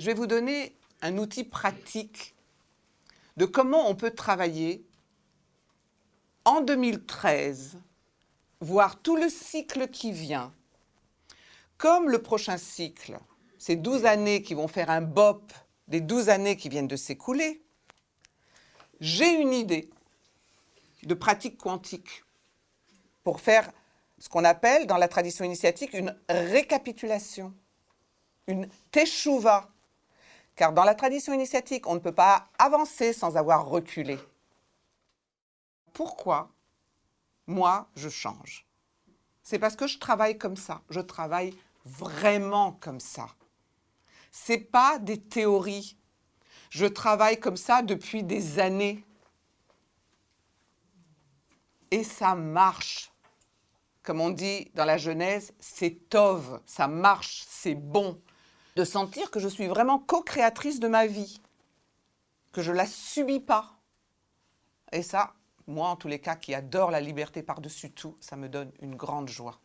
Je vais vous donner un outil pratique de comment on peut travailler en 2013, voire tout le cycle qui vient, comme le prochain cycle, ces 12 années qui vont faire un BOP des 12 années qui viennent de s'écouler, j'ai une idée de pratique quantique pour faire ce qu'on appelle dans la tradition initiatique une récapitulation, une teshuva, car dans la tradition initiatique, on ne peut pas avancer sans avoir reculé. Pourquoi moi, je change? C'est parce que je travaille comme ça. Je travaille vraiment comme ça. Ce n'est pas des théories. Je travaille comme ça depuis des années. Et ça marche. Comme on dit dans la Genèse, c'est tov, ça marche, c'est bon de sentir que je suis vraiment co-créatrice de ma vie, que je la subis pas. Et ça, moi en tous les cas qui adore la liberté par-dessus tout, ça me donne une grande joie.